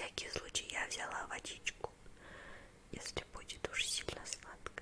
всякий случай я взяла водичку, если будет уж сильно сладко.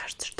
кажется, что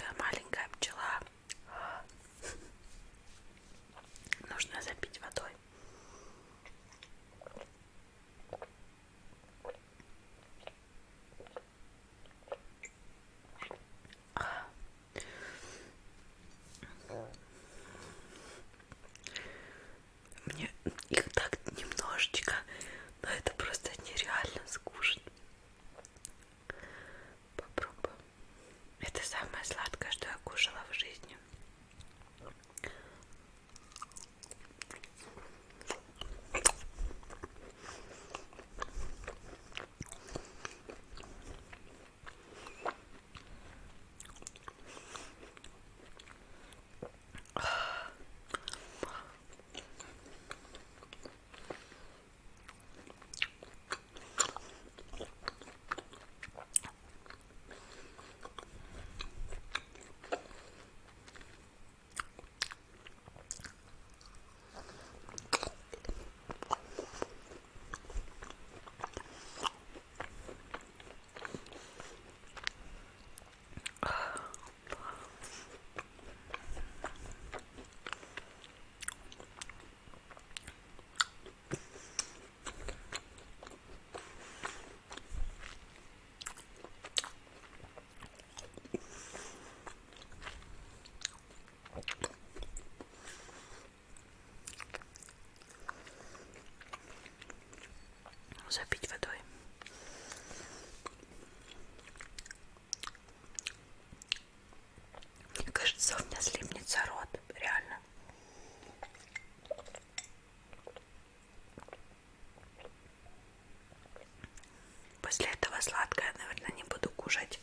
после этого сладкое, наверное, не буду кушать.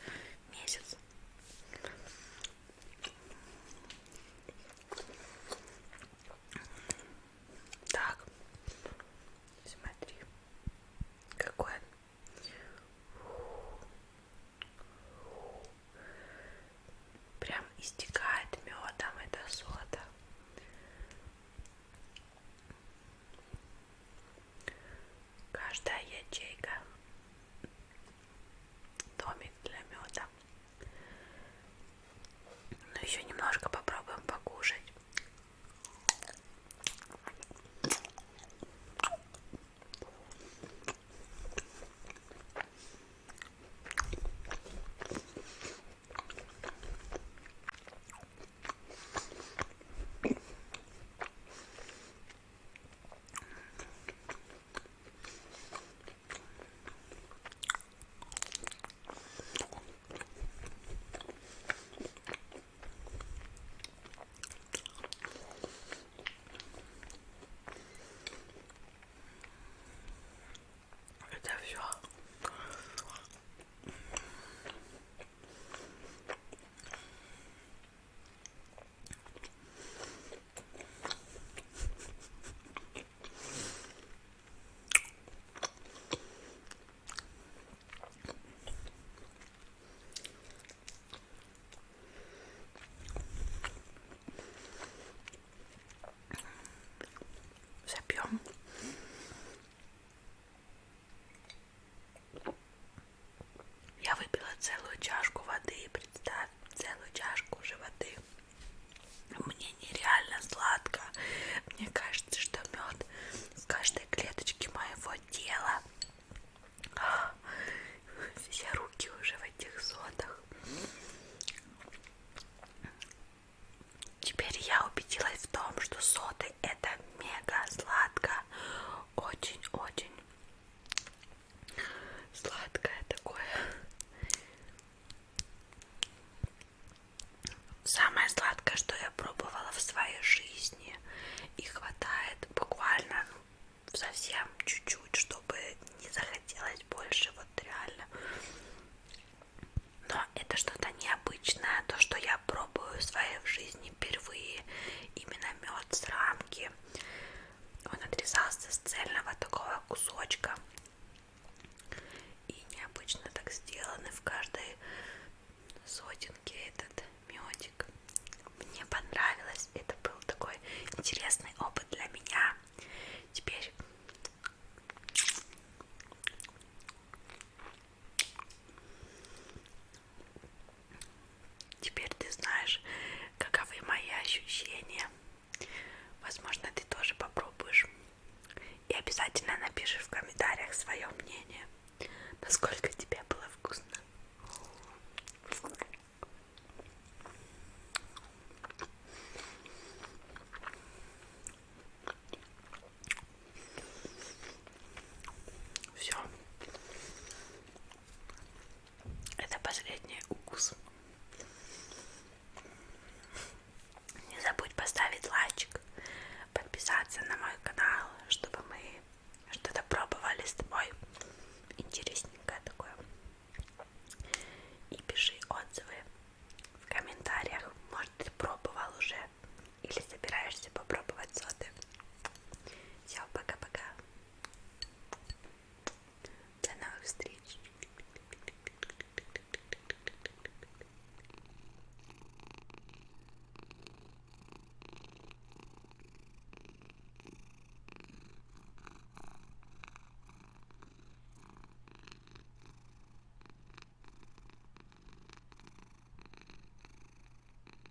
прям чуть-чуть. ты знаешь, каковы мои ощущения. Возможно, ты тоже попробуешь. И обязательно напиши в комментариях свое мнение, насколько тебе было вкусно.